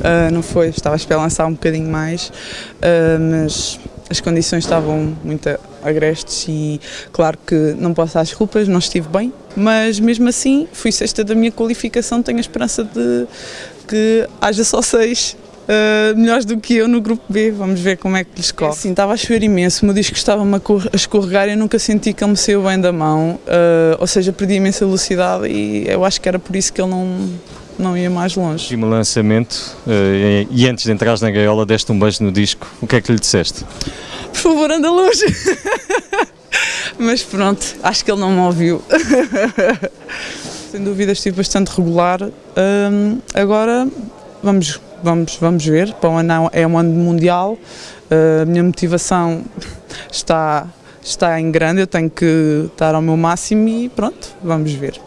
uh, não foi, estava a esperar lançar um bocadinho mais, uh, mas as condições estavam muito agrestes e claro que não posso dar desculpas, não estive bem, mas mesmo assim fui sexta da minha qualificação, tenho a esperança de que haja só seis Uh, melhores do que eu no grupo B, vamos ver como é que lhes corre. Sim, estava a chover imenso, o meu disco estava-me a escorregar e eu nunca senti que ele me saiu bem da mão, uh, ou seja, perdi imensa velocidade e eu acho que era por isso que ele não, não ia mais longe. E no lançamento, uh, e antes de entrares na gaiola, deste um beijo no disco, o que é que lhe disseste? Por favor, anda longe! Mas pronto, acho que ele não me ouviu. Sem dúvida estive bastante regular, agora vamos vamos, vamos ver. Para o ano é um ano mundial, a minha motivação está, está em grande, eu tenho que estar ao meu máximo e pronto, vamos ver.